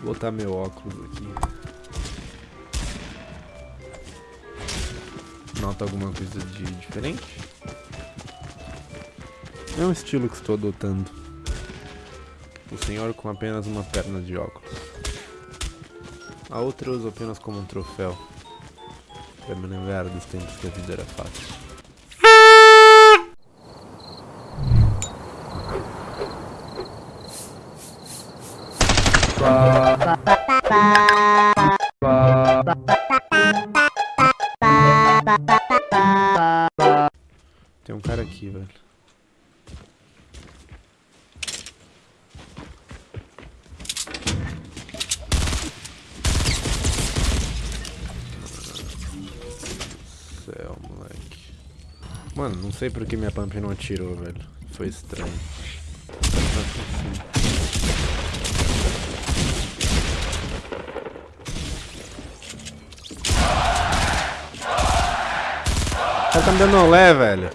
Vou botar meu óculos aqui. Nota alguma coisa de diferente? É um estilo que estou adotando. O senhor com apenas uma perna de óculos. A outra eu uso apenas como um troféu. Pra me lembrar dos tempos que a vida era fácil. Tem um cara aqui, velho. Céu, moleque. Mano, não sei por que minha pump não atirou, velho. Foi estranho. Cara tá me dando olé, velho.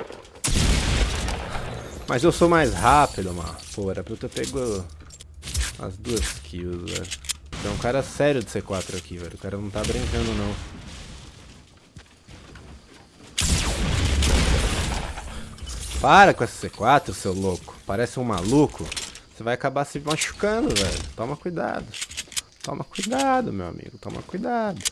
Mas eu sou mais rápido, mano. Pô, era pra eu ter pego as duas kills, velho. Tem um cara sério de C4 aqui, velho. O cara não tá brincando, não. Para com essa C4, seu louco. Parece um maluco. Você vai acabar se machucando, velho. Toma cuidado. Toma cuidado, meu amigo. Toma cuidado.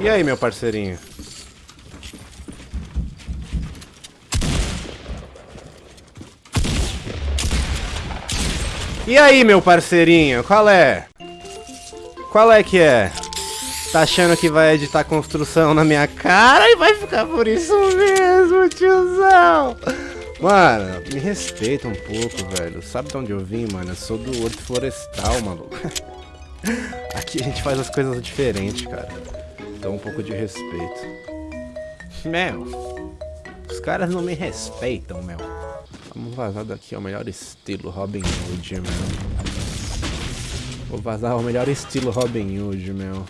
E aí, meu parceirinho? E aí, meu parceirinho? Qual é? Qual é que é? Tá achando que vai editar construção na minha cara e vai ficar por isso mesmo, tiozão? Mano, me respeita um pouco, velho. Sabe de onde eu vim, mano? Eu sou do Horto Florestal, maluco. Aqui a gente faz as coisas diferentes, cara. Então um pouco de respeito. Meu, os caras não me respeitam, meu. Vamos vazar daqui ao melhor estilo Robin Hood, meu. Vou vazar ao melhor estilo Robin Hood, meu.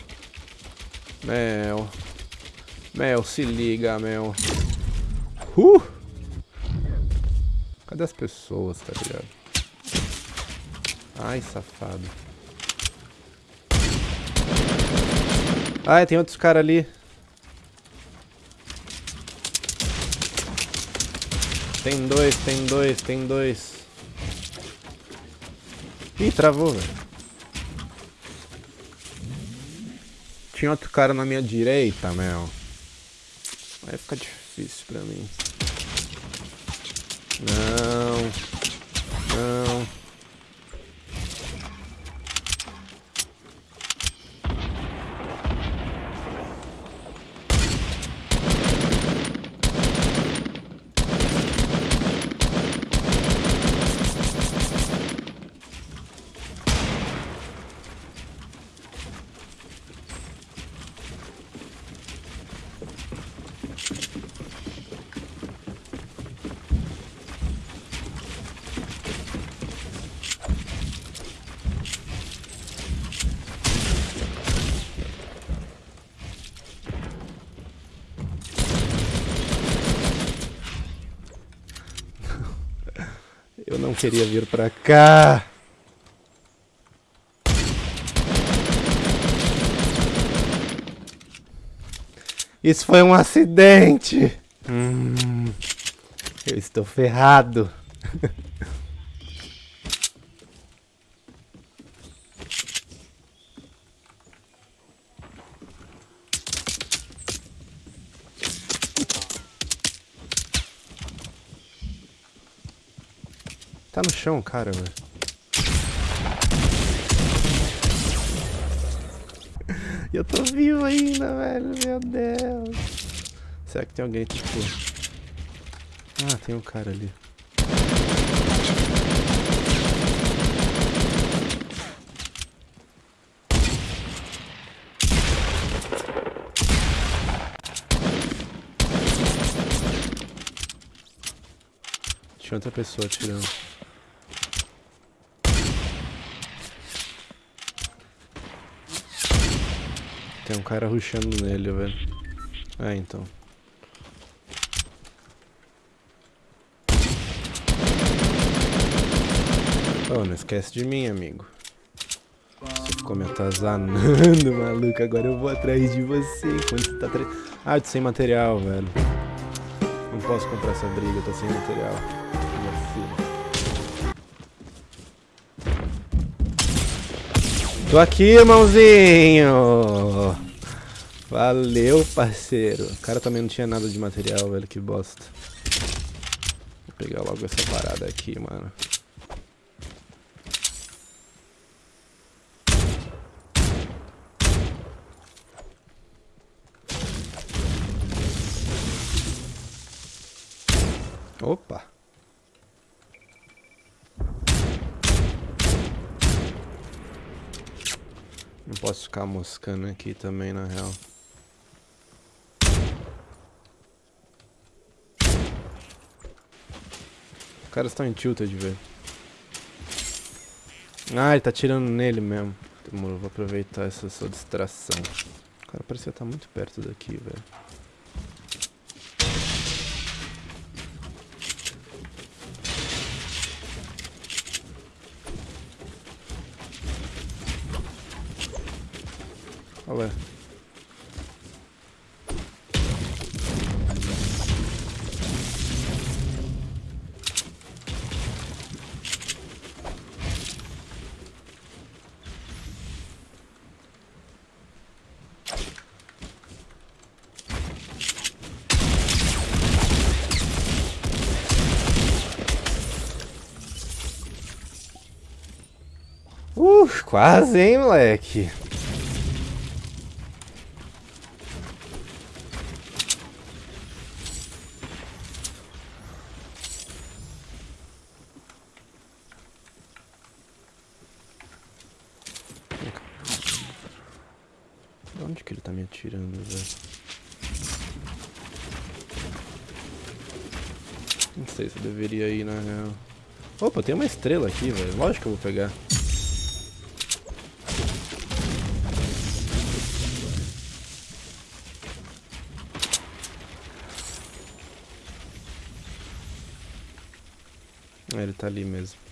Meu. Meu, se liga, meu. Uh! Cadê as pessoas, tá ligado? Ai, safado. Ah, tem outros caras ali. Tem dois, tem dois, tem dois. Ih, travou, velho. Tinha outro cara na minha direita, meu. Vai ficar difícil pra mim. Não. Eu não queria vir pra cá. Isso foi um acidente. Hum, eu estou ferrado. Tá no chão, cara, velho. E eu tô vivo ainda, velho. Meu Deus. Será que tem alguém, tipo... Ah, tem um cara ali. Tinha outra pessoa atirando. Tem um cara rushando nele, velho. É, então. Oh, não esquece de mim, amigo. Você ficou me atazanando, maluco. Agora eu vou atrás de você você tá. Ah, eu tô sem material, velho. Não posso comprar essa briga, eu tô sem material. Tô aqui, irmãozinho! Valeu, parceiro. O cara também não tinha nada de material, velho. Que bosta. Vou pegar logo essa parada aqui, mano. Opa! Não posso ficar moscando aqui também, na real. Os caras estão em tilted, velho. Ah, ele tá tirando nele mesmo. Demorou, vou aproveitar essa sua distração. O cara parecia estar muito perto daqui, velho. Olha. Uh, quase, hein, moleque? Onde que ele tá me atirando, velho? Não sei se eu deveria ir, na real. Opa, tem uma estrela aqui, velho. Lógico que eu vou pegar. É, ele tá ali mesmo.